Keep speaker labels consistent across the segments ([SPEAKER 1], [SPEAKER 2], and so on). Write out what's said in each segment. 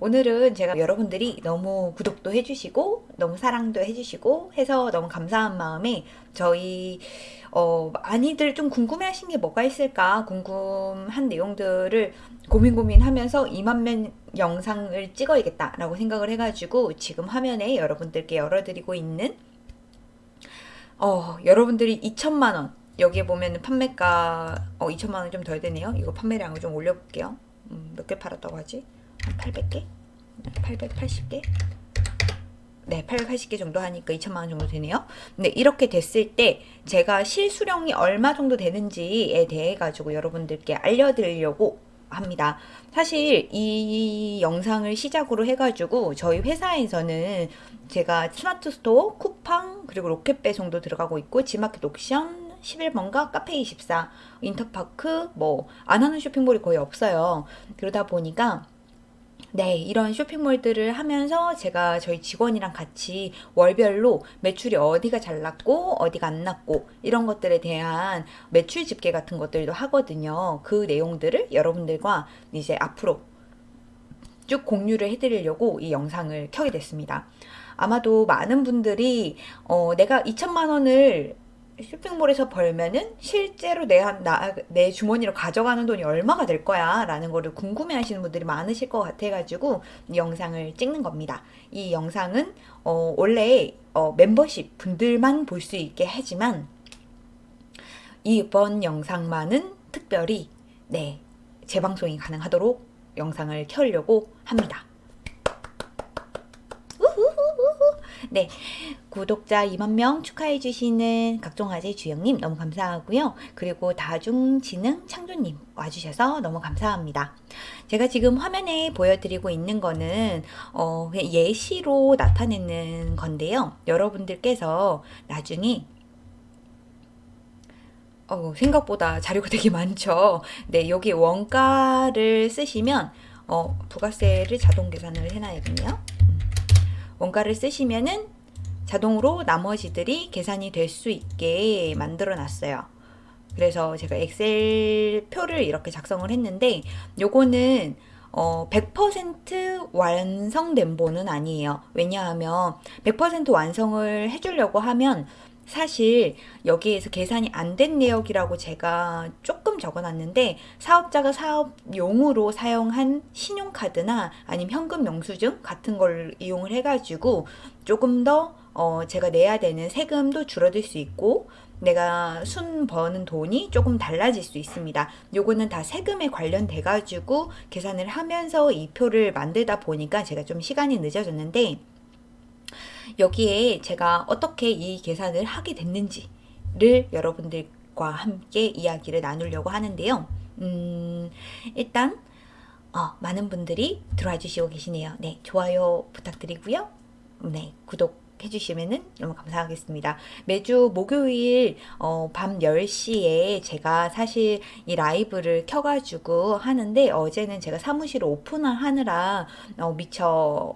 [SPEAKER 1] 오늘은 제가 여러분들이 너무 구독도 해주시고 너무 사랑도 해주시고 해서 너무 감사한 마음에 저희 어, 많이들 좀 궁금해하신 게 뭐가 있을까 궁금한 내용들을 고민 고민하면서 2만 명 영상을 찍어야겠다 라고 생각을 해가지고 지금 화면에 여러분들께 열어드리고 있는 어, 여러분들이 2천만 원 여기에 보면 판매가 어, 2천만 원이 좀덜 되네요. 이거 판매량을 좀 올려볼게요. 음, 몇개 팔았다고 하지? 한 800개? 880개? 네, 880개 정도 하니까 2천만 원 정도 되네요. 근데 이렇게 됐을 때 제가 실수령이 얼마 정도 되는지에 대해 가지고 여러분들께 알려드리려고 합니다. 사실 이 영상을 시작으로 해가지고 저희 회사에서는 제가 스마트 스토어, 쿠팡, 그리고 로켓 배송도 들어가고 있고 지마켓 옥션, 11번가, 카페24, 인터파크 뭐 안 하는 쇼핑몰이 거의 없어요. 그러다 보니까 네, 이런 쇼핑몰들을 하면서 제가 저희 직원이랑 같이 월별로 매출이 어디가 잘 났고 어디가 안 났고 이런 것들에 대한 매출 집계 같은 것들도 하거든요. 그 내용들을 여러분들과 이제 앞으로 쭉 공유를 해드리려고 이 영상을 켜게 됐습니다. 아마도 많은 분들이 어, 내가 2천만 원을 쇼핑몰에서 벌면은 실제로 내, 나, 내 주머니로 가져가는 돈이 얼마가 될 거야? 라는 거를 궁금해 하시는 분들이 많으실 것 같아 가지고 이 영상을 찍는 겁니다. 이 영상은 어, 원래 어, 멤버십 분들만 볼 수 있게 하지만 이번 영상만은 특별히 네 재방송이 가능하도록 영상을 켜려고 합니다. 네, 구독자 2만 명 축하해 주시는 각종아재 주영님 너무 감사하고요. 그리고 다중지능 창조님 와주셔서 너무 감사합니다. 제가 지금 화면에 보여드리고 있는 거는 어, 예시로 나타내는 건데요. 여러분들께서 나중에 어, 생각보다 자료가 되게 많죠. 네, 여기 원가를 쓰시면 어, 부가세를 자동 계산을 해놔야겠네요. 원가를 쓰시면은 자동으로 나머지들이 계산이 될 수 있게 만들어 놨어요. 그래서 제가 엑셀 표를 이렇게 작성을 했는데 요거는 어, 100% 완성된 본은 아니에요. 왜냐하면 100% 완성을 해주려고 하면 사실 여기에서 계산이 안 된 내역이라고 제가 조금 적어놨는데 사업자가 사업용으로 사용한 신용카드나 아니면 현금 영수증 같은 걸 이용을 해가지고 조금 더 어, 제가 내야 되는 세금도 줄어들 수 있고 내가 순 버는 돈이 조금 달라질 수 있습니다. 요거는 다 세금에 관련돼 가지고 계산을 하면서 이 표를 만들다 보니까 제가 좀 시간이 늦어졌는데 여기에 제가 어떻게 이 계산을 하게 됐는지를 여러분들과 함께 이야기를 나누려고 하는데요. 음, 일단 어, 많은 분들이 들어와 주시고 계시네요. 네, 좋아요 부탁드리고요. 네, 구독 해주시면 너무 감사하겠습니다. 매주 목요일 어, 밤 10시에 제가 사실 이 라이브를 켜가지고 하는데 어제는 제가 사무실 오픈을 하느라 어, 미처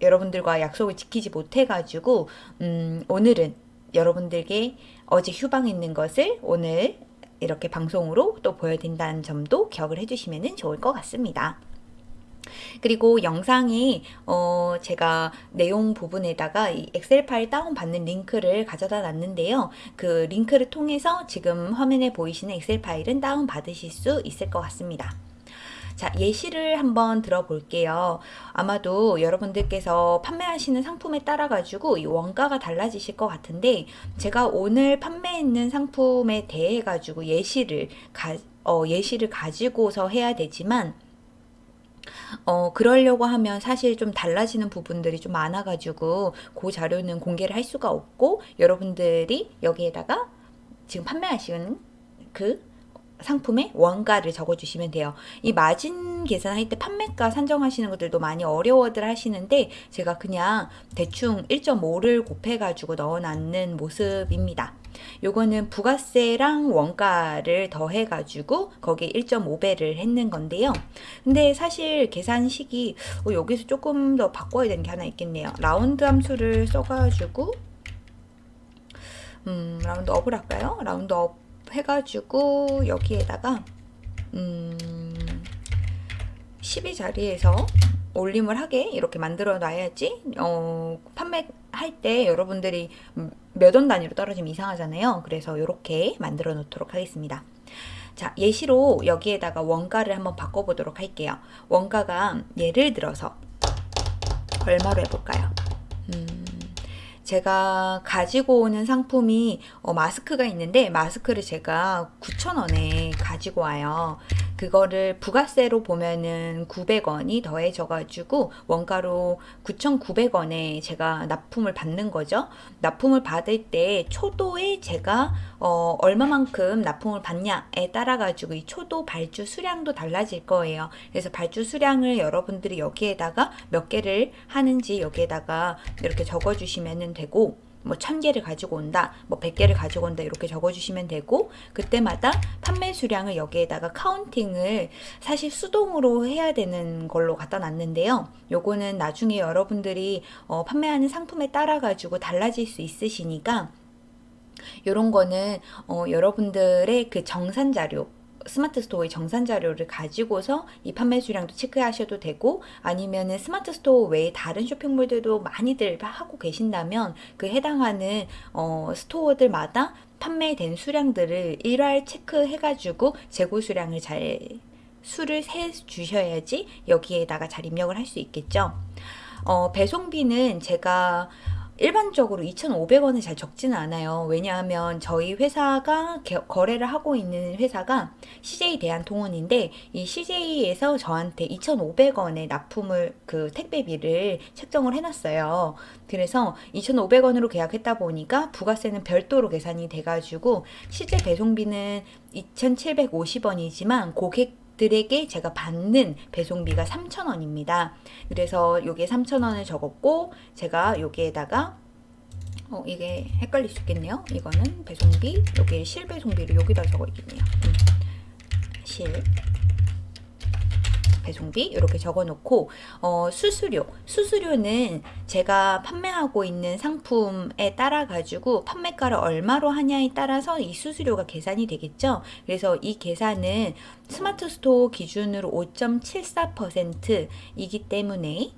[SPEAKER 1] 여러분들과 약속을 지키지 못해가지고 음, 오늘은 여러분들께 어제 휴방했는 것을 오늘 이렇게 방송으로 또 보여드린다는 점도 기억을 해주시면 좋을 것 같습니다. 그리고 영상이 어 제가 내용 부분에다가 이 엑셀 파일 다운받는 링크를 가져다 놨는데요. 그 링크를 통해서 지금 화면에 보이시는 엑셀 파일은 다운받으실 수 있을 것 같습니다. 자, 예시를 한번 들어볼게요. 아마도 여러분들께서 판매하시는 상품에 따라 가지고 이 원가가 달라지실 것 같은데 제가 오늘 판매했는 상품에 대해 가지고 예시를 가, 어, 예시를 가지고서 해야 되지만 어, 그러려고 하면 사실 좀 달라지는 부분들이 좀 많아가지고 그 자료는 공개를 할 수가 없고 여러분들이 여기에다가 지금 판매하시는 그 상품의 원가를 적어주시면 돼요. 이 마진 계산할 때 판매가 산정하시는 것들도 많이 어려워들 하시는데 제가 그냥 대충 1.5를 곱해가지고 넣어놨는 모습입니다. 요거는 부가세랑 원가를 더해가지고 거기에 1.5배를 했는 건데요. 근데 사실 계산식이 어, 여기서 조금 더 바꿔야 되는 게 하나 있겠네요. 라운드 함수를 써가지고 음, round up을 할까요? round up 해가지고 여기에다가 음, 12 자리에서 올림을 하게 이렇게 만들어 놔야지 어, 판매할 때 여러분들이 몇 원 단위로 떨어지면 이상하잖아요. 그래서 이렇게 만들어 놓도록 하겠습니다. 자, 예시로 여기에다가 원가를 한번 바꿔보도록 할게요. 원가가 예를 들어서 얼마로 해볼까요? 음, 제가 가지고 오는 상품이 어, 마스크가 있는데 마스크를 제가 9,000원에 가지고 와요. 그거를 부가세로 보면은 900원이 더해져 가지고 원가로 9,900원에 제가 납품을 받는 거죠. 납품을 받을 때 초도에 제가 어, 얼마만큼 납품을 받냐에 따라 가지고 이 초도 발주 수량도 달라질 거예요. 그래서 발주 수량을 여러분들이 여기에다가 몇 개를 하는지 여기에다가 이렇게 적어 주시면 되고 뭐 1000개를 가지고 온다, 뭐 100개를 가지고 온다 이렇게 적어주시면 되고 그때마다 판매 수량을 여기에다가 counting을 사실 수동으로 해야 되는 걸로 갖다 놨는데요. 요거는 나중에 여러분들이 어, 판매하는 상품에 따라 가지고 달라질 수 있으시니까 요런 거는 어, 여러분들의 그 정산 자료 스마트 스토어의 정산 자료를 가지고서 이 판매 수량도 체크하셔도 되고 아니면은 스마트 스토어 외에 다른 쇼핑몰들도 많이들 하고 계신다면 그 해당하는 어, 스토어들마다 판매된 수량들을 일괄 체크해가지고 재고 수량을 잘 수를 세 주셔야지 여기에다가 잘 입력을 할 수 있겠죠. 어, 배송비는 제가 일반적으로 2,500원을 잘 적지는 않아요. 왜냐하면 저희 회사가 거래를 하고 있는 회사가 CJ 대한통운인데 이 CJ에서 저한테 2,500원의 납품을 그 택배비를 책정을 해놨어요. 그래서 2,500원으로 계약했다 보니까 부가세는 별도로 계산이 돼가지고 실제 배송비는 2,750원이지만 고객 들에게 제가 받는 배송비가 3,000원입니다. 그래서 요게 3,000원을 적었고 제가 여기에다가 어, 이게 헷갈릴 수 있겠네요. 이거는 배송비, 여기 실배송비를 여기다 적어 있겠네요. 음. 실 배송비 이렇게 적어놓고 어, 수수료. 수수료는 제가 판매하고 있는 상품에 따라 가지고 판매가를 얼마로 하냐에 따라서 이 수수료가 계산이 되겠죠? 그래서 이 계산은 스마트 스토어 기준으로 5.74%이기 때문에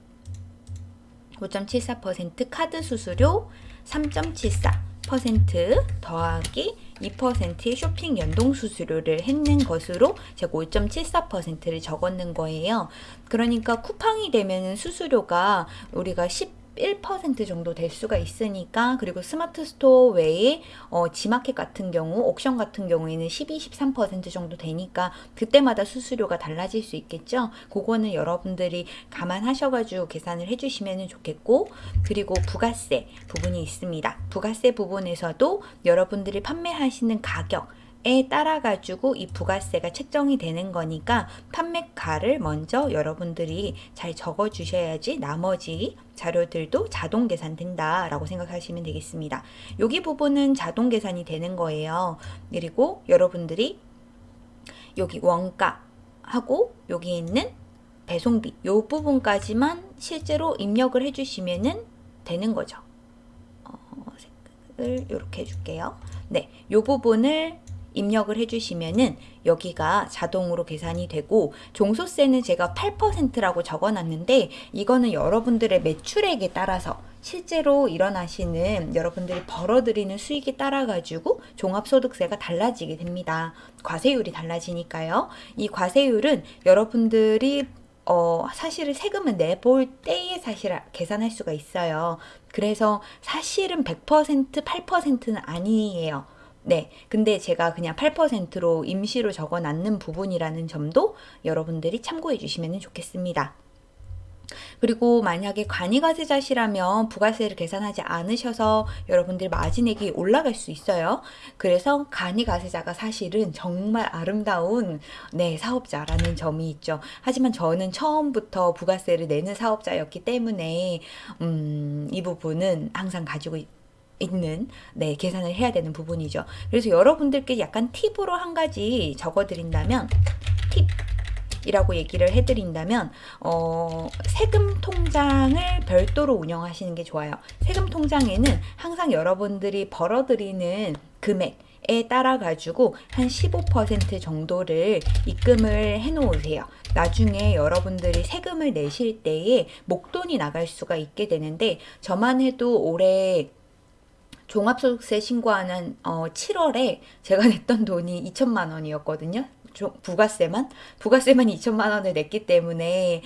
[SPEAKER 1] 5.74% 카드 수수료 3.74% 더하기 2%의 쇼핑 연동 수수료를 했는 것으로 제가 5.74%를 적었는 거예요. 그러니까 쿠팡이 되면 수수료가 우리가 10 1% 정도 될 수가 있으니까 그리고 스마트 스토어 외에 어, 지마켓 같은 경우 옥션 같은 경우에는 12, 13% 정도 되니까 그때마다 수수료가 달라질 수 있겠죠? 그거는 여러분들이 감안하셔가지고 계산을 해주시면 좋겠고 그리고 부가세 부분이 있습니다. 부가세 부분에서도 여러분들이 판매하시는 가격 에 따라 가지고 이 부가세가 책정이 되는 거니까 판매가를 먼저 여러분들이 잘 적어 주셔야지 나머지 자료들도 자동 계산된다 라고 생각하시면 되겠습니다 여기 부분은 자동 계산이 되는 거예요 그리고 여러분들이 여기 원가 하고 여기 있는 배송비 이 부분까지만 실제로 입력을 해주시면 되는 거죠 어, 색을 이렇게 해줄게요 네, 이 부분을 입력을 해주시면은 여기가 자동으로 계산이 되고 종소세는 제가 8%라고 적어놨는데 이거는 여러분들의 매출액에 따라서 실제로 일어나시는 여러분들이 벌어들이는 수익에 따라 가지고 종합소득세가 달라지게 됩니다. 과세율이 달라지니까요. 이 과세율은 여러분들이 어, 사실은 세금을 내볼 때에 사실 계산할 수가 있어요. 그래서 사실은 100% 8%는 아니에요. 네. 근데 제가 그냥 8%로 임시로 적어 놨는 부분이라는 점도 여러분들이 참고해 주시면 좋겠습니다. 그리고 만약에 관이과세자시라면 부가세를 계산하지 않으셔서 여러분들 마진액이 올라갈 수 있어요. 그래서 간이과세자가 사실은 정말 아름다운 네 사업자라는 점이 있죠. 하지만 저는 처음부터 부가세를 내는 사업자였기 때문에 음, 이 부분은 항상 가지고 있는 네 계산을 해야 되는 부분이죠. 그래서 여러분들께 약간 팁으로 한 가지 적어드린다면 팁 이라고 얘기를 해드린다면 어, 세금 통장을 별도로 운영하시는 게 좋아요. 세금 통장에는 항상 여러분들이 벌어들이는 금액 에 따라 가지고 한 15% 정도를 입금을 해 놓으세요. 나중에 여러분들이 세금을 내실 때에 목돈이 나갈 수가 있게 되는데 저만 해도 올해 종합소득세 신고하는 어, 7월에 제가 냈던 돈이 2천만 원이었거든요. 부가세만 부가세만 2천만 원을 냈기 때문에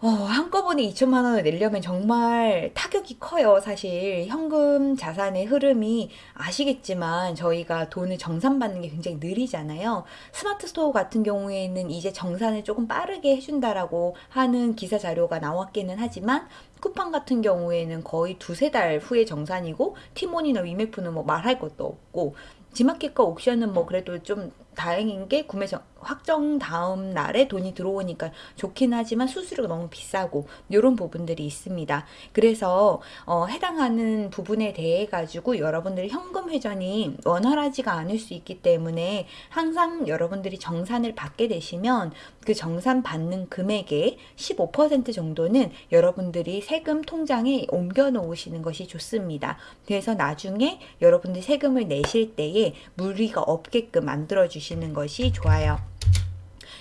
[SPEAKER 1] 어, 한꺼번에 2천만 원을 내려면 정말 타격이 커요. 사실 현금 자산의 흐름이 아시겠지만 저희가 돈을 정산받는 게 굉장히 느리잖아요. 스마트 스토어 같은 경우에는 이제 정산을 조금 빠르게 해준다라고 하는 기사 자료가 나왔기는 하지만 쿠팡 같은 경우에는 거의 두세 달 후에 정산이고 티몬이나 위메프는 뭐 말할 것도 없고 지마켓과 옥션은 뭐 그래도 좀 다행인 게 구매 정, 확정 다음 날에 돈이 들어오니까 좋긴 하지만 수수료가 너무 비싸고 이런 부분들이 있습니다. 그래서 어, 해당하는 부분에 대해 가지고 여러분들이 현금 회전이 원활하지가 않을 수 있기 때문에 항상 여러분들이 정산을 받게 되시면 그 정산 받는 금액의 15% 정도는 여러분들이 세금 통장에 옮겨 놓으시는 것이 좋습니다. 그래서 나중에 여러분들이 세금을 내실 때에 무리가 없게끔 만들어 주시 주시는 것이 좋아요.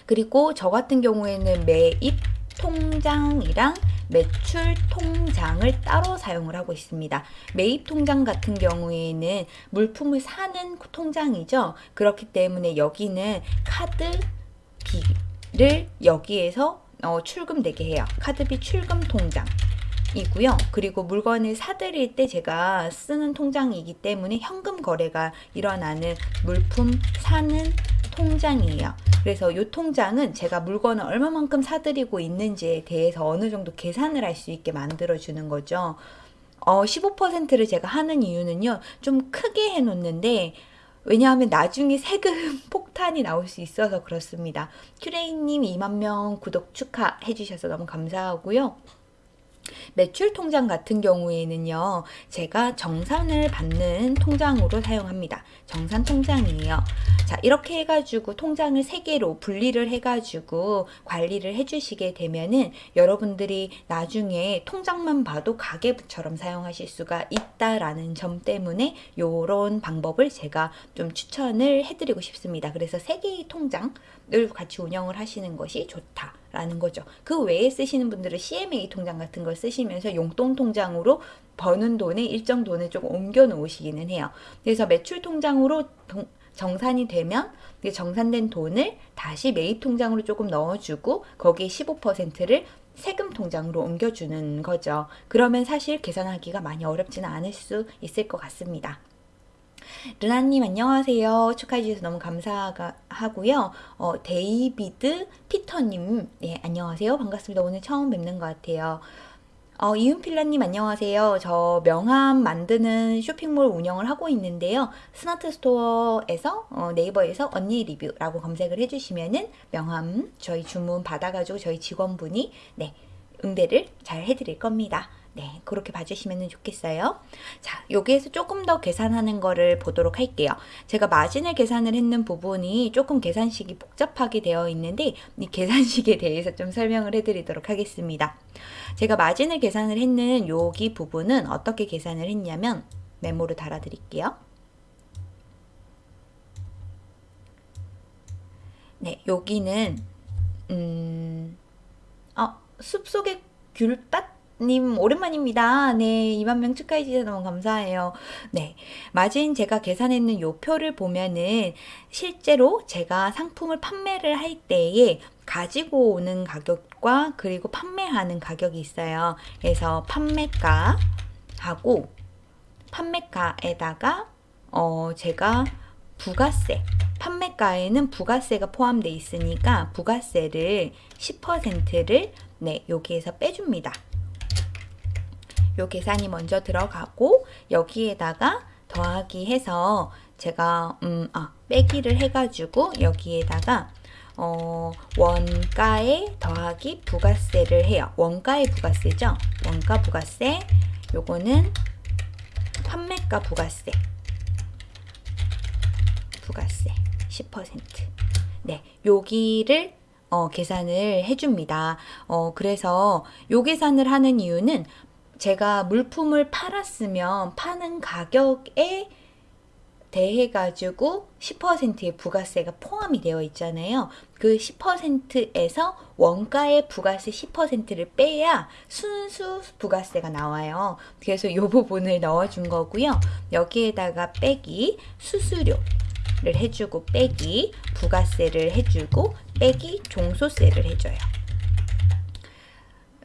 [SPEAKER 1] 그리고 저 같은 경우에는 매입 통장이랑 매출 통장을 따로 사용을 하고 있습니다. 매입 통장 같은 경우에는 물품을 사는 통장이죠. 그렇기 때문에 여기는 카드비를 여기에서 어, 출금되게 해요. 카드비 출금 통장. 이고요. 그리고 물건을 사드릴 때 제가 쓰는 통장이기 때문에 현금 거래가 일어나는 물품 사는 통장이에요. 그래서 이 통장은 제가 물건을 얼마만큼 사드리고 있는지에 대해서 어느 정도 계산을 할 수 있게 만들어주는 거죠. 어, 15%를 제가 하는 이유는요. 좀 크게 해놓는데 왜냐하면 나중에 세금 폭탄이 나올 수 있어서 그렇습니다. 큐레이님 2만 명 구독 축하해 주셔서 너무 감사하고요. 매출 통장 같은 경우에는요, 제가 정산을 받는 통장으로 사용합니다. 정산 통장이에요. 자, 이렇게 해가지고 통장을 세 개로 분리를 해가지고 관리를 해주시게 되면은 여러분들이 나중에 통장만 봐도 가계부처럼 사용하실 수가 있다라는 점 때문에 요런 방법을 제가 좀 추천을 해드리고 싶습니다. 그래서 세 개의 통장을 같이 운영을 하시는 것이 좋다. 라는 거죠. 그 외에 쓰시는 분들은 CMA 통장 같은 걸 쓰시면서 용돈 통장으로 버는 돈에 일정 돈을 조금 옮겨 놓으시기는 해요. 그래서 매출 통장으로 정산이 되면 정산된 돈을 다시 매입 통장으로 조금 넣어주고 거기에 15%를 세금 통장으로 옮겨주는 거죠. 그러면 사실 계산하기가 많이 어렵지는 않을 수 있을 것 같습니다. 르나님 안녕하세요. 축하해 주셔서 너무 감사하고요. 어, 데이비드 피터님 예, 안녕하세요. 반갑습니다. 오늘 처음 뵙는 것 같아요. 어, 이은필라님 안녕하세요. 저 명함 만드는 쇼핑몰 운영을 하고 있는데요. 스마트 스토어에서 어, 네이버에서 언니 리뷰라고 검색을 해주시면은 명함 저희 주문 받아가지고 저희 직원분이 네 응대를 잘 해드릴 겁니다. 네, 그렇게 봐주시면 좋겠어요. 자, 여기에서 조금 더 계산하는 거를 보도록 할게요. 제가 마진을 계산을 했는 부분이 조금 계산식이 복잡하게 되어 있는데 이 계산식에 대해서 좀 설명을 해드리도록 하겠습니다. 제가 마진을 계산을 했는 여기 부분은 어떻게 계산을 했냐면 메모로 달아드릴게요. 네, 여기는 음, 어, 숲속의 귤밭 님 오랜만입니다. 네, 2만 명 축하해 주셔서 너무 감사해요. 네, 마진 제가 계산했는 요 표를 보면은 실제로 제가 상품을 판매를 할 때에 가지고 오는 가격과 그리고 판매하는 가격이 있어요. 그래서 판매가 하고 판매가에다가 어 제가 부가세 판매가에는 부가세가 포함되어 있으니까 부가세를 10%를 네, 여기에서 빼줍니다. 요 계산이 먼저 들어가고 여기에다가 더하기 해서 제가 음, 아, 빼기를 해가지고 여기에다가 어, 원가에 더하기 부가세를 해요. 원가의 부가세죠. 원가 부가세 요거는 판매가 부가세 부가세 10% 네, 여기를 어, 계산을 해줍니다. 어, 그래서 요 계산을 하는 이유는 제가 물품을 팔았으면 파는 가격에 대해 가지고 10%의 부가세가 포함이 되어 있잖아요. 그 10%에서 원가의 부가세 10%를 빼야 순수 부가세가 나와요. 그래서 이 부분을 넣어준 거고요. 여기에다가 빼기 수수료 를 해주고 빼기 부가세를 해주고 빼기 종소세를 해줘요.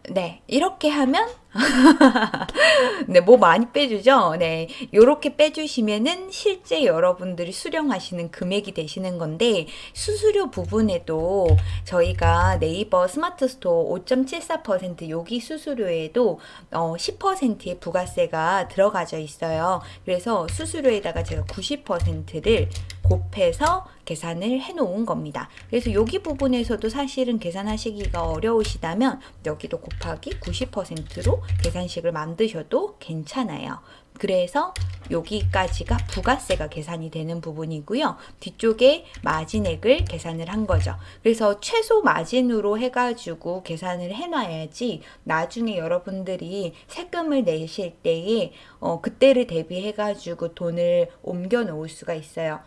[SPEAKER 1] 네, 이렇게 하면 네, 뭐 많이 빼주죠? 네, 요렇게 빼주시면은 실제 여러분들이 수령하시는 금액이 되시는 건데 수수료 부분에도 저희가 네이버 스마트 스토어 5.74% 여기 수수료에도 어, 10%의 부가세가 들어가져 있어요. 그래서 수수료에다가 제가 90%를 곱해서 계산을 해 놓은 겁니다. 그래서 여기 부분에서도 사실은 계산하시기가 어려우시다면 여기도 곱하기 90%로 계산식을 만드셔도 괜찮아요. 그래서 여기까지가 부가세가 계산이 되는 부분이고요. 뒤쪽에 마진액을 계산을 한 거죠. 그래서 최소 마진으로 해가지고 계산을 해놔야지 나중에 여러분들이 세금을 내실 때에 어, 그때를 대비해가지고 돈을 옮겨 놓을 수가 있어요.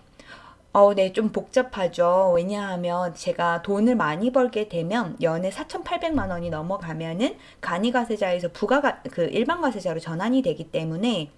[SPEAKER 1] 어, 네, 좀 복잡하죠. 왜냐하면 제가 돈을 많이 벌게 되면 연에 4,800만 원이 넘어가면은 간이가세자에서 부가가 그 일반 가세자로 전환이 되기 때문에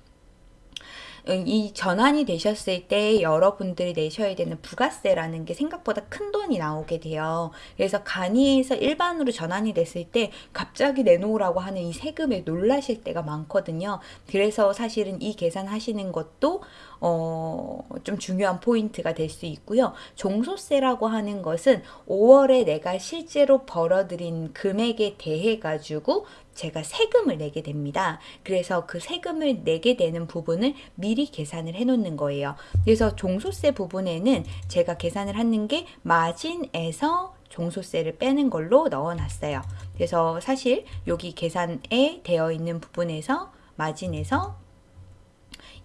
[SPEAKER 1] 이 전환이 되셨을 때 여러분들이 내셔야 되는 부가세라는 게 생각보다 큰 돈이 나오게 돼요. 그래서 간이에서 일반으로 전환이 됐을 때 갑자기 내놓으라고 하는 이 세금에 놀라실 때가 많거든요. 그래서 사실은 이 계산하시는 것도 어, 좀 중요한 포인트가 될 수 있고요. 종소세라고 하는 것은 5월에 내가 실제로 벌어들인 금액에 대해 가지고 제가 세금을 내게 됩니다. 그래서 그 세금을 내게 되는 부분을 미리 계산을 해 놓는 거예요. 그래서 종소세 부분에는 제가 계산을 하는 게 마진에서 종소세를 빼는 걸로 넣어 놨어요. 그래서 사실 여기 계산에 되어 있는 부분에서 마진에서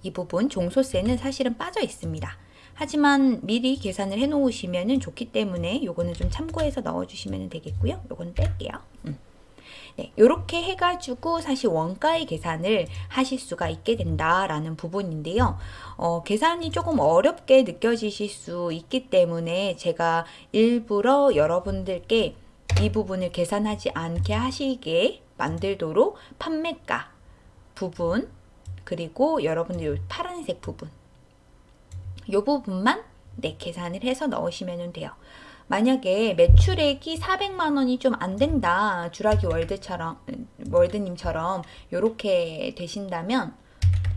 [SPEAKER 1] 이 부분 종소세는 사실은 빠져 있습니다. 하지만 미리 계산을 해 놓으시면 좋기 때문에 요거는 좀 참고해서 넣어 주시면 되겠고요. 요거는 뺄게요. 음. 네, 이렇게 해가지고 사실 원가의 계산을 하실 수가 있게 된다라는 부분인데요. 어, 계산이 조금 어렵게 느껴지실 수 있기 때문에 제가 일부러 여러분들께 이 부분을 계산하지 않게 하시게 만들도록 판매가 부분 그리고 여러분들 파란색 부분 이 부분만 네, 계산을 해서 넣으시면 돼요. 만약에 매출액이 400만 원이 좀 안 된다. 주라기 월드처럼 월드님처럼 이렇게 되신다면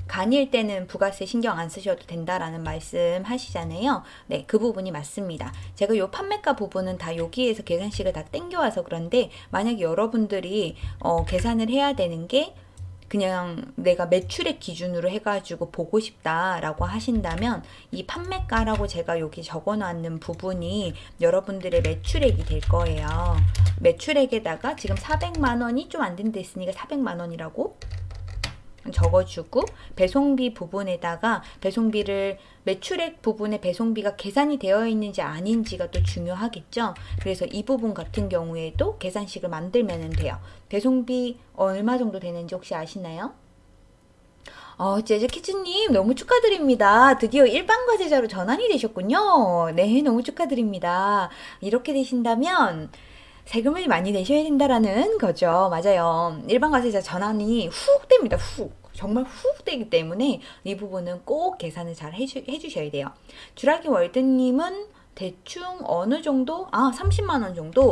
[SPEAKER 1] 간일 때는 부가세 신경 안 쓰셔도 된다라는 말씀 하시잖아요. 네, 그 부분이 맞습니다. 제가 요 판매가 부분은 다 여기에서 계산식을 다 땡겨와서 그런데 만약에 여러분들이 어, 계산을 해야 되는 게 그냥 내가 매출액 기준으로 해가지고 보고 싶다라고 하신다면 이 판매가라고 제가 여기 적어놨는 부분이 여러분들의 매출액이 될 거예요. 매출액에다가 지금 400만 원이 좀 안 된다 했으니까 400만 원이라고 적어주고 배송비 부분에다가 배송비를 매출액 부분에 배송비가 계산이 되어 있는지 아닌지가 또 중요하겠죠. 그래서 이 부분 같은 경우에도 계산식을 만들면 돼요. 배송비 얼마 정도 되는지 혹시 아시나요? 어, 재즈키즈님 너무 축하드립니다. 드디어 일반 과세자로 전환이 되셨군요. 네, 너무 축하드립니다. 이렇게 되신다면 세금을 많이 내셔야 된다라는 거죠. 맞아요. 일반 과세자 전환이 훅 됩니다. 훅. 정말 훅 되기 때문에 이 부분은 꼭 계산을 잘 해주, 해주셔야 돼요. 주라기 월드님은 대충 어느 정도? 아, 30만원 정도?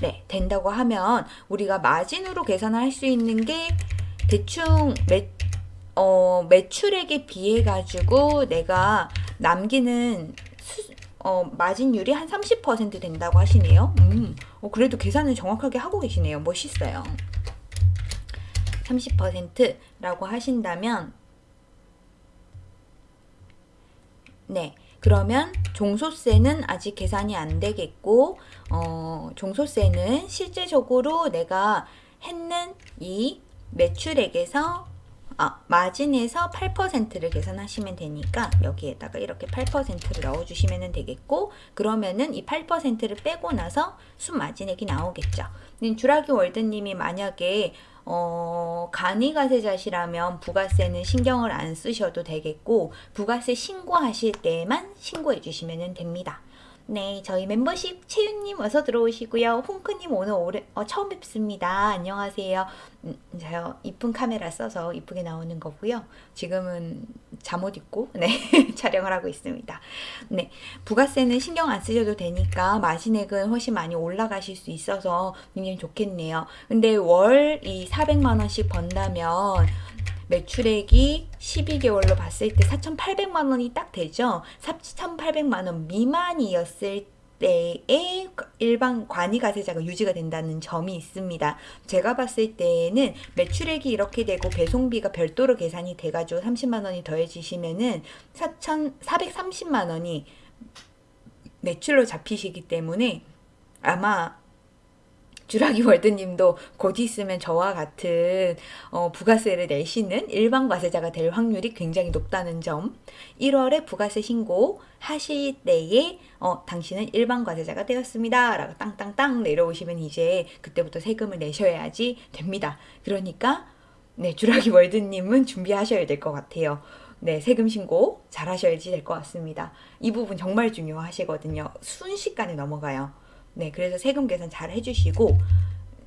[SPEAKER 1] 네, 된다고 하면 우리가 마진으로 계산을 할수 있는 게 대충 매, 어, 매출액에 비해 가지고 내가 남기는 수, 어, 마진율이 한 30% 된다고 하시네요. 음, 어, 그래도 계산을 정확하게 하고 계시네요. 멋있어요. 30%라고 하신다면 네. 그러면 종소세는 아직 계산이 안 되겠고 어, 종소세는 실제적으로 내가 했는 이 매출액에서 아, 마진에서 8%를 계산하시면 되니까 여기에다가 이렇게 8%를 넣어주시면 되겠고 그러면은 이 8%를 빼고 나서 순마진액이 나오겠죠. 주라기 월드님이 만약에 어, 간이가세자시라면 부가세는 신경을 안 쓰셔도 되겠고 부가세 신고하실 때만 신고해 주시면 됩니다. 네, 저희 멤버십 채윤님 어서 들어오시고요. 홍크님 오늘 오래, 어, 처음 뵙습니다. 안녕하세요. 음, 제가 이쁜 카메라 써서 이쁘게 나오는 거고요. 지금은 잠옷 입고 네 촬영을 하고 있습니다. 네, 부가세는 신경 안 쓰셔도 되니까 마진액은 훨씬 많이 올라가실 수 있어서 굉장히 좋겠네요. 근데 월 이 400만 원씩 번다면 매출액이 12개월로 봤을 때 4,800만 원이 딱 되죠. 4,800만 원 미만이었을 때에 일반 관이가세자가 유지가 된다는 점이 있습니다. 제가 봤을 때는 매출액이 이렇게 되고 배송비가 별도로 계산이 돼가지고 30만 원이 더해지시면은 4,430만 원이 매출로 잡히시기 때문에 아마 주라기 월드님도 곧 있으면 저와 같은 어, 부가세를 내시는 일반 과세자가 될 확률이 굉장히 높다는 점 1월에 부가세 신고 하실 때에 어, 당신은 일반 과세자가 되었습니다 라고 땅땅땅 내려오시면 이제 그때부터 세금을 내셔야지 됩니다 그러니까 네 주라기 월드님은 준비하셔야 될 것 같아요 네, 세금 신고 잘 하셔야지 될 것 같습니다. 이 부분 정말 중요하시거든요. 순식간에 넘어가요. 네, 그래서 세금 계산 잘 해주시고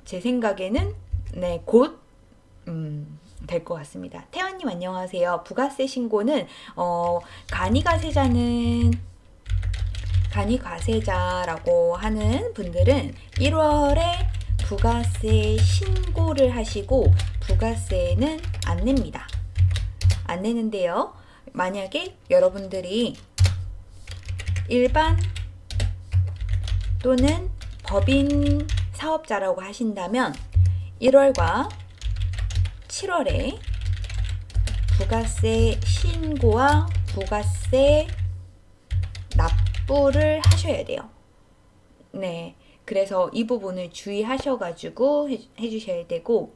[SPEAKER 1] 제 생각에는 네, 곧 음, 될 것 같습니다. 태환님 안녕하세요. 부가세 신고는 어, 간이가세자는 간이과세자라고 하는 분들은 1월에 부가세 신고를 하시고 부가세는 안 냅니다. 안 내는데요. 만약에 여러분들이 일반 또는 법인 사업자라고 하신다면 1월과 7월에 부가세 신고와 부가세 납부를 하셔야 돼요. 네. 그래서 이 부분을 주의하셔가지고 해주셔야 되고,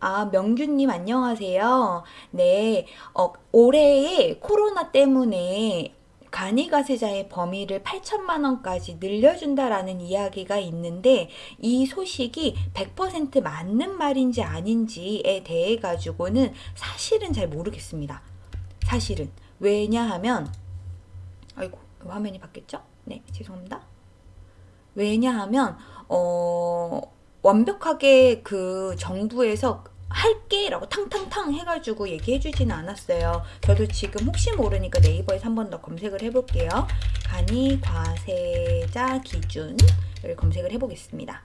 [SPEAKER 1] 아, 명준님 안녕하세요. 네, 어, 올해에 코로나 때문에 간이가세자의 범위를 8천만 원까지 늘려준다라는 이야기가 있는데 이 소식이 100% 맞는 말인지 아닌지에 대해 가지고는 사실은 잘 모르겠습니다. 사실은 왜냐하면 아이고 화면이 바뀌었죠? 네 죄송합니다. 왜냐하면 어 완벽하게 그 정부에서 할게 라고 탕탕탕 해가지고 얘기해 주지는 않았어요. 저도 지금 혹시 모르니까 네이버에서 한 번 더 검색을 해볼게요. 간이 과세자 기준을 검색을 해보겠습니다.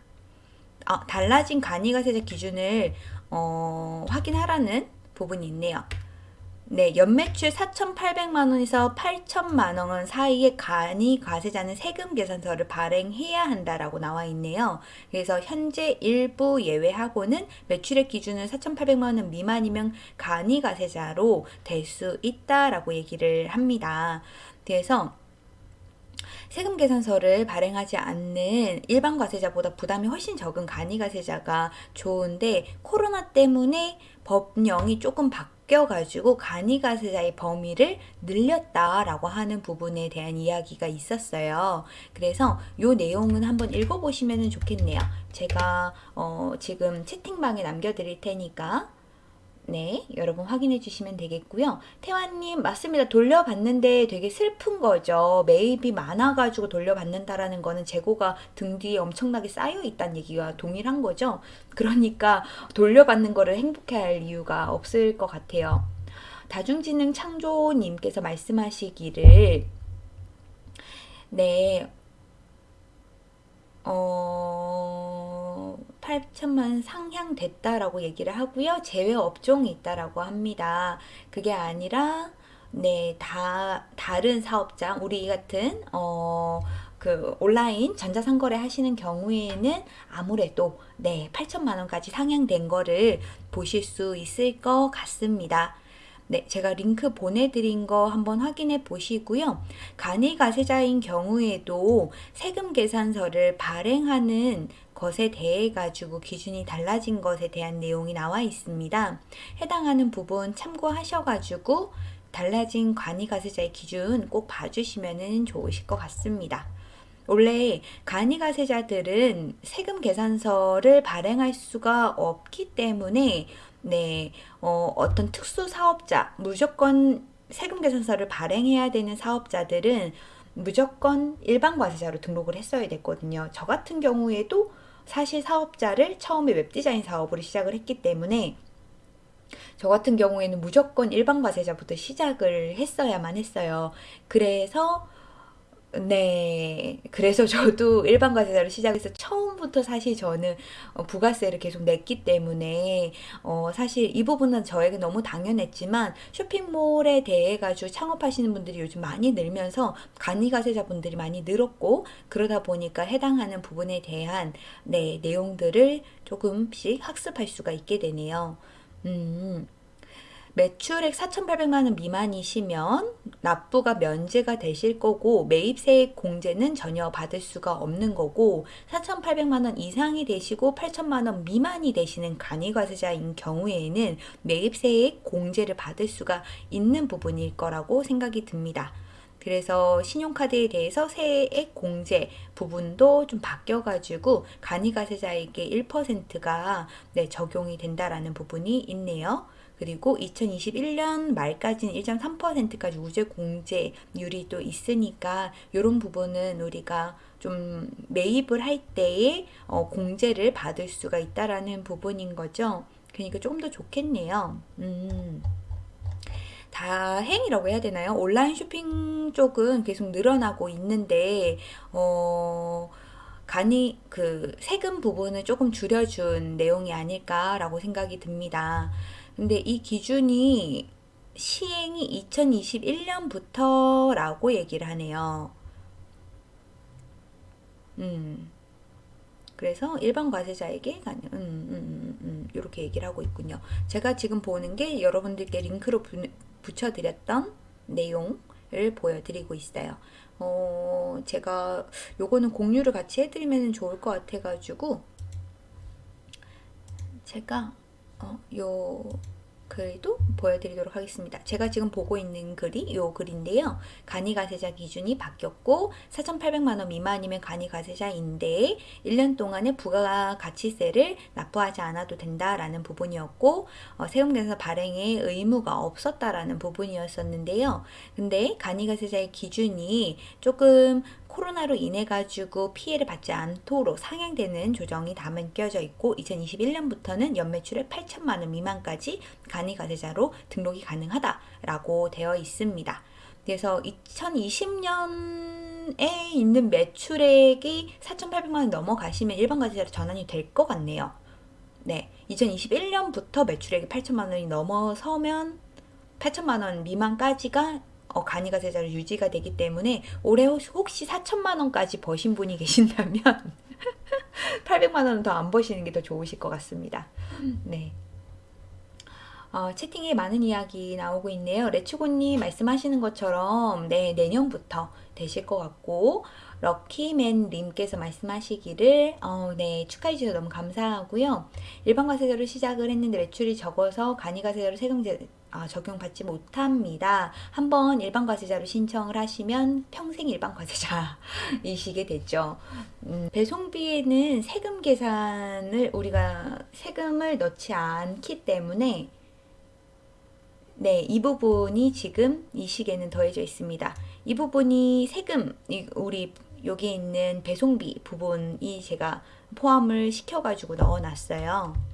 [SPEAKER 1] 아, 달라진 간이 과세자 기준을 어, 확인하라는 부분이 있네요 네, 연매출 4,800만 원에서 8천만 원 사이에 간이 과세자는 세금 계산서를 발행해야 한다라고 나와 있네요. 그래서 현재 일부 예외하고는 매출액 기준은 4,800만 원 미만이면 간이 과세자로 될 수 있다라고 얘기를 합니다. 그래서 세금 계산서를 발행하지 않는 일반 과세자보다 부담이 훨씬 적은 간이 과세자가 좋은데 코로나 때문에 법령이 조금 바뀌 바뀌어가지고 간이가세자의 범위를 늘렸다라고 하는 부분에 대한 이야기가 있었어요. 그래서 이 내용은 한번 읽어보시면 좋겠네요. 제가 어 지금 채팅방에 남겨드릴 테니까 네, 여러분 확인해 주시면 되겠고요. 태환님, 맞습니다. 돌려받는데 되게 슬픈 거죠. 매입이 많아가지고 돌려받는다라는 거는 재고가 등 뒤에 엄청나게 쌓여 있다는 얘기가 동일한 거죠. 그러니까 돌려받는 거를 행복해 할 이유가 없을 것 같아요. 다중지능 창조님께서 말씀하시기를 네, 어... 8천만 상향됐다라고 얘기를 하고요. 제외 업종이 있다라고 합니다. 그게 아니라 네, 다 다른 사업장 우리 같은 어, 그 온라인 전자상거래 하시는 경우에는 아무래도 네, 8천만 원까지 상향된 거를 보실 수 있을 것 같습니다. 네, 제가 링크 보내드린 거 한번 확인해 보시고요. 간이가세자인 경우에도 세금 계산서를 발행하는 것에 대해 가지고 기준이 달라진 것에 대한 내용이 나와 있습니다. 해당하는 부분 참고하셔가지고 달라진 관이가세자의 기준 꼭 봐주시면 좋으실 것 같습니다. 원래 간이가세자들은 세금 계산서를 발행할 수가 없기 때문에 네, 어, 어떤 특수 사업자, 무조건 세금 계산서를 발행해야 되는 사업자들은 무조건 일반 과세자로 등록을 했어야 됐거든요. 저 같은 경우에도 사실 사업자를 처음에 웹디자인 사업으로 시작을 했기 때문에 저 같은 경우에는 무조건 일반 과세자부터 시작을 했어야만 했어요. 그래서 네. 그래서 저도 일반 과세자로 시작해서 처음부터 사실 저는 어, 부가세를 계속 냈기 때문에 어, 사실 이 부분은 저에게 너무 당연했지만 쇼핑몰에 대해 가지고 창업하시는 분들이 요즘 많이 늘면서 간이 가세자 분들이 많이 늘었고 그러다 보니까 해당하는 부분에 대한 네, 내용들을 조금씩 학습할 수가 있게 되네요. 음. 매출액 4,800만 원 미만이시면 납부가 면제가 되실 거고 매입세액 공제는 전혀 받을 수가 없는 거고 4,800만 원 이상이 되시고 8천만 원 미만이 되시는 간이과세자인 경우에는 매입세액 공제를 받을 수가 있는 부분일 거라고 생각이 듭니다. 그래서 신용카드에 대해서 세액 공제 부분도 좀 바뀌어가지고 간이가세자에게 1%가 네, 적용이 된다라는 부분이 있네요. 그리고 2021년 말까지는 1.3%까지 우제 공제율이 또 있으니까 이런 부분은 우리가 좀 매입을 할 때에 어, 공제를 받을 수가 있다라는 부분인 거죠. 그러니까 조금 더 좋겠네요. 음. 다행이라고 해야 되나요? 온라인 쇼핑 쪽은 계속 늘어나고 있는데 어 간이 그 세금 부분을 조금 줄여준 내용이 아닐까라고 생각이 듭니다. 근데 이 기준이 시행이 2021년부터라고 얘기를 하네요. 음. 그래서 일반 과세자에게 가능, 음, 음, 음, 음, 이렇게 얘기를 하고 있군요. 제가 지금 보는 게 여러분들께 링크로 부, 붙여드렸던 내용을 보여드리고 있어요. 어, 제가 요거는 공유를 같이 해드리면 좋을 것 같아가지고 제가 어, 요 글도 보여드리도록 하겠습니다. 제가 지금 보고 있는 글이 이 글인데요. 간이가세자 기준이 바뀌었고 4,800만원 미만이면 간이가세자인데 1년 동안의 부가가치세를 납부하지 않아도 된다라는 부분이었고 어, 세금계산 발행에 의무가 없었다라는 부분이었었는데요. 근데 간이가세자의 기준이 조금 코로나로 인해 가지고 피해를 받지 않도록 상향되는 조정이 담은 껴져 있고 2021년부터는 연매출액 8천만 원 미만까지 간이 가세자로 등록이 가능하다라고 되어 있습니다. 그래서 2020년에 있는 매출액이 4,800만 원 넘어가시면 일반 가세자로 전환이 될 것 같네요. 네, 2021년부터 매출액이 8천만 원이 넘어서면 8천만 원 미만까지가 어, 간이가 세자로 유지가 되기 때문에 올해 혹시 4천만 원까지 버신 분이 계신다면 800만 원은 더 안 버시는 게 더 좋으실 것 같습니다. 네. 어, 채팅에 많은 이야기 나오고 있네요. 레츠고님 말씀하시는 것처럼 네 내년부터 되실 것 같고 럭키맨 님께서 말씀하시기를 어, 네 축하해 주셔서 너무 감사하고요. 일반 과세자로 시작을 했는데 매출이 적어서 간이 과세자로 세금 제 아, 적용받지 못합니다. 한번 일반 과세자로 신청을 하시면 평생 일반 과세자이시게 되죠. 음, 배송비에는 세금 계산을 우리가 세금을 넣지 않기 때문에 네, 이 부분이 지금 이 시기에는 더해져 있습니다. 이 부분이 세금, 우리 여기 있는 배송비 부분이 제가 포함을 시켜가지고 넣어놨어요.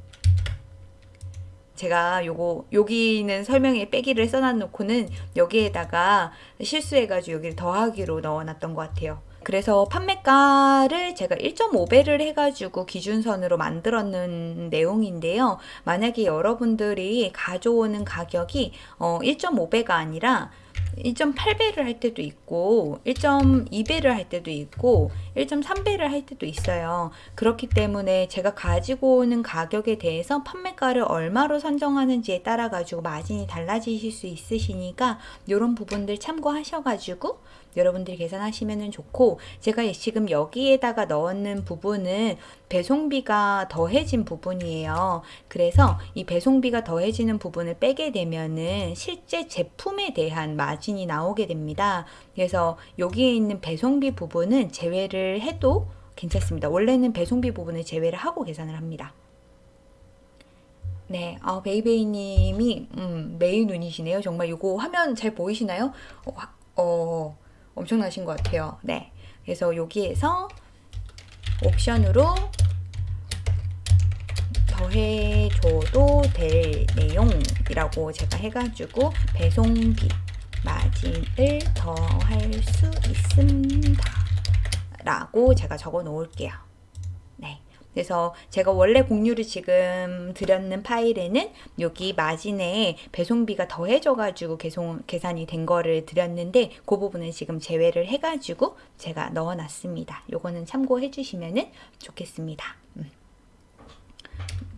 [SPEAKER 1] 제가 요거 여기는 설명에 빼기를 써놔놓고는 여기에다가 실수해가지고 여기를 더하기로 넣어놨던 것 같아요. 그래서 판매가를 제가 1.5배를 해가지고 기준선으로 만들었는 내용인데요. 만약에 여러분들이 가져오는 가격이 어, 1.5배가 아니라 1.8배를 할 때도 있고 1.2배를 할 때도 있고 1.3배를 할 때도 있어요. 그렇기 때문에 제가 가지고 오는 가격에 대해서 판매가를 얼마로 선정하는지에 따라 가지고 마진이 달라지실 수 있으시니까 이런 부분들 참고하셔 가지고 여러분들이 계산하시면 좋고 제가 지금 여기에다가 넣는 부분은 배송비가 더해진 부분이에요. 그래서 이 배송비가 더해지는 부분을 빼게 되면은 실제 제품에 대한 마진이 나오게 됩니다. 그래서 여기에 있는 배송비 부분은 제외를 해도 괜찮습니다. 원래는 배송비 부분을 제외를 하고 계산을 합니다. 네, 아, 베이베이님이 음, 메인 눈이시네요. 정말 이거 화면 잘 보이시나요? 어, 화- 어, 엄청나신 것 같아요. 네, 그래서 여기에서 옵션으로 더해줘도 될 내용이라고 제가 해가지고 배송비 마진을 더할 수 있습니다. 라고 제가 적어 놓을게요. 네. 그래서 제가 원래 공유를 지금 드렸는 파일에는 여기 마진에 배송비가 더해져 가지고 계속 계산이 된 거를 드렸는데 그 부분은 지금 제외를 해 가지고 제가 넣어 놨습니다. 요거는 참고해 주시면 좋겠습니다. 음.